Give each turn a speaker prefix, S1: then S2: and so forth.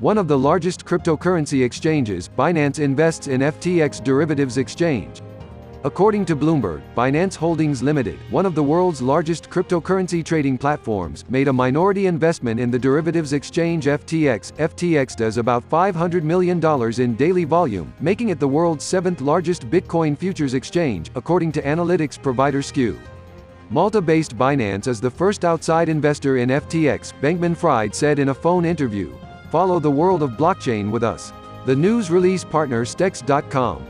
S1: One of the largest cryptocurrency exchanges, Binance invests in FTX derivatives exchange. According to Bloomberg, Binance Holdings Limited, one of the world's largest cryptocurrency trading platforms, made a minority investment in the derivatives exchange FTX. FTX does about $500 million in daily volume, making it the world's seventh largest Bitcoin futures exchange, according to analytics provider Skew. Malta-based Binance is the first outside investor in FTX, Bankman-Fried said in a phone interview. Follow the world of blockchain with us. The news release partner Stex.com.